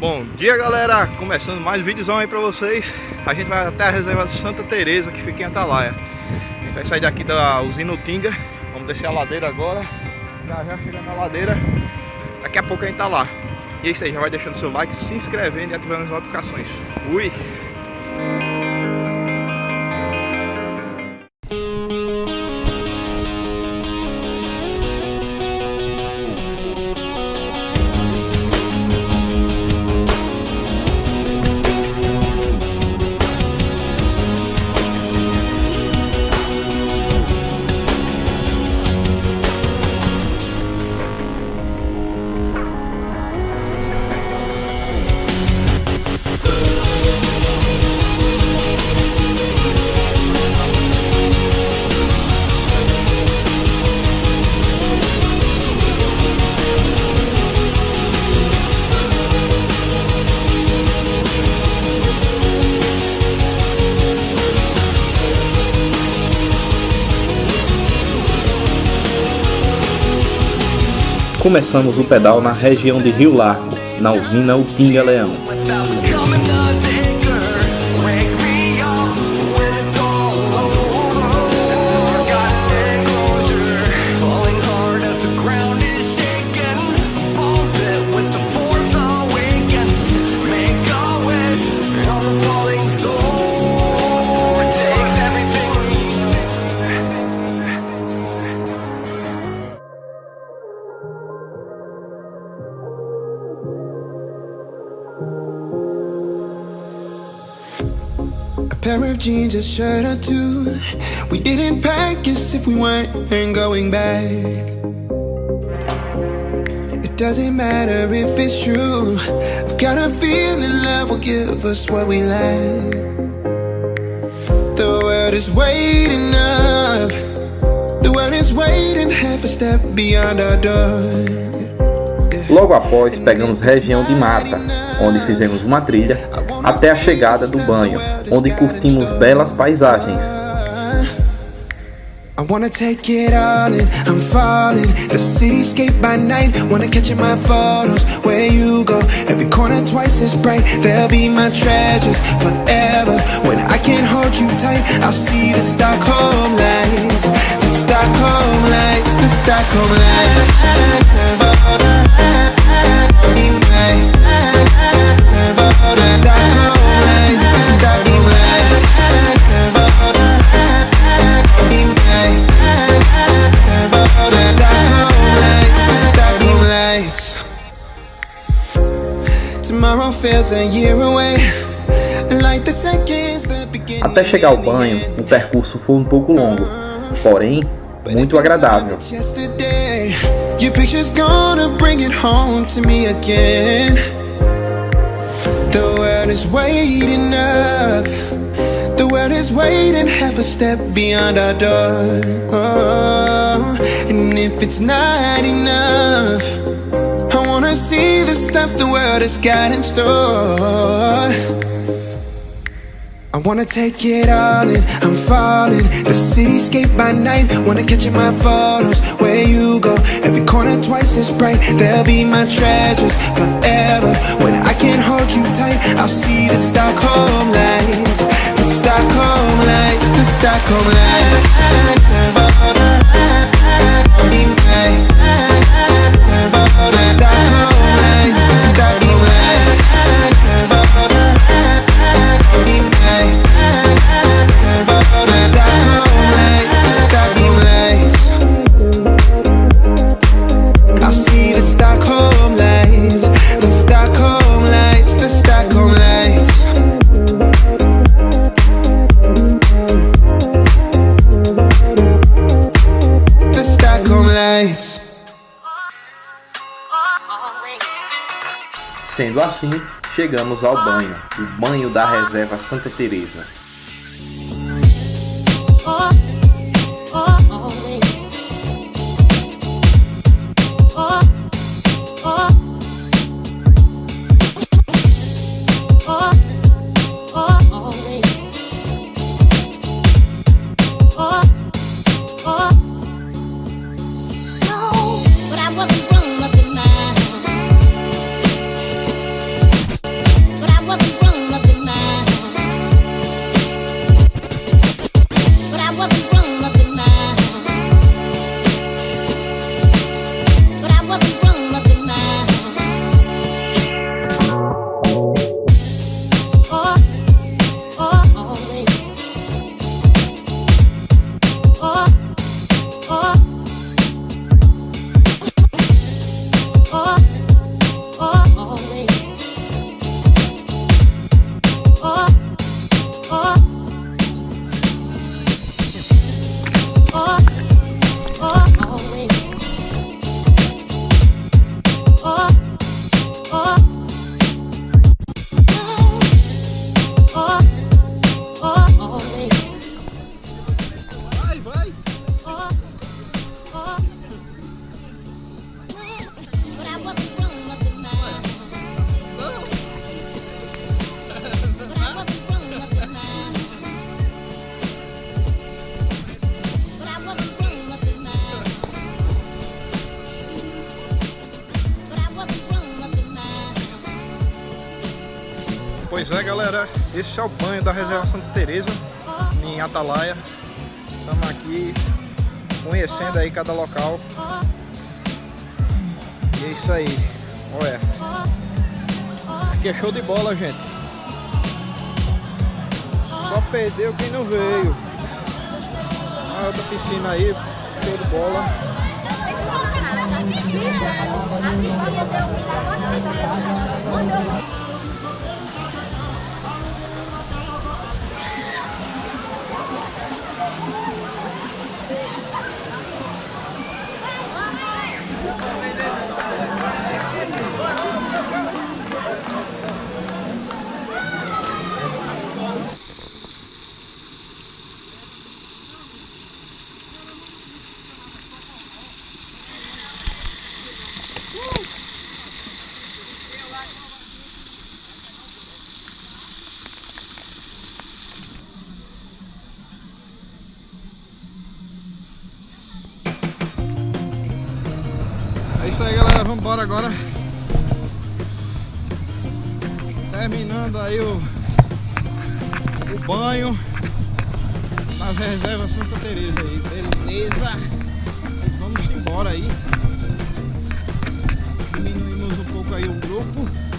Bom dia galera, começando mais um vídeozão aí pra vocês. A gente vai até a reserva Santa Teresa que fica em Atalaia. A gente vai sair daqui da usina Utinga. Vamos descer a ladeira agora. Já já chegando na ladeira. Daqui a pouco a gente tá lá. E é isso aí, já vai deixando seu like, se inscrevendo e ativando as notificações. Fui! Começamos o pedal na região de Rio Largo, na usina Utinga Leão. Pair of jeans, a shirt or two. We didn't pack as if we weren't going back. It doesn't matter if it's true. I've got a feeling love will give us what we lack. The world is waiting up. The world is waiting half a step beyond our door. Logo após, pegamos região de mata, onde fizemos uma trilha até a chegada do banho, onde curtimos belas paisagens. I wanna take it all in, I'm falling. The cityscape by night, wanna catch in my photos. Where you go, every corner twice as bright. They'll be my treasures forever. When I can't hold you tight, I'll see the Stockholm lights. The Stockholm lights, the Stockholm lights Até chegar ao banho, o percurso foi um pouco longo, porém muito agradável. And if it's not enough, world has got in store. I wanna take it all in, I'm falling. The cityscape by night, wanna catch in my photos. Where you go, every corner twice as bright. They'll be my treasures forever. When I can't hold you tight, I'll see the Stockholm lights. The Stockholm lights, the Stockholm lights Sendo assim, chegamos ao banho, o banho da reserva Santa Teresa. Galera, esse é o banho da Reserva Santa Teresa em Atalaia. Estamos aqui conhecendo aí cada local. E é isso aí. Olha. Aqui é show de bola, gente. Só perdeu quem não veio. A outra piscina aí, show de bola. É embora agora. Terminando aí o, o banho. Nas reservas Santa Teresa aí, beleza? Vamos embora aí. Diminuímos um pouco aí o grupo